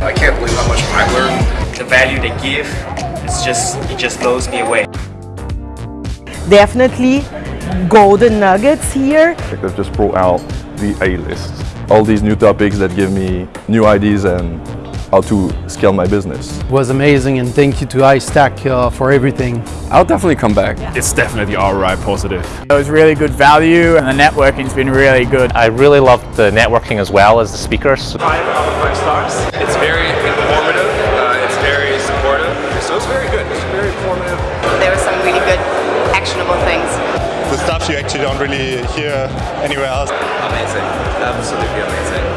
I can't believe how much I learned. The value they give, it's just, it just blows me away. Definitely golden nuggets here. They've just brought out the A-list. All these new topics that give me new ideas and how to scale my business. It was amazing and thank you to iStack uh, for everything. I'll definitely come back. It's definitely ROI positive. It was really good value and the networking's been really good. I really loved the networking as well as the speakers. Five out of five stars. It's very informative. Uh, it's very supportive. So it's very good. It's very informative. There were some really good actionable things. The stuff you actually don't really hear anywhere else. Amazing. Absolutely amazing.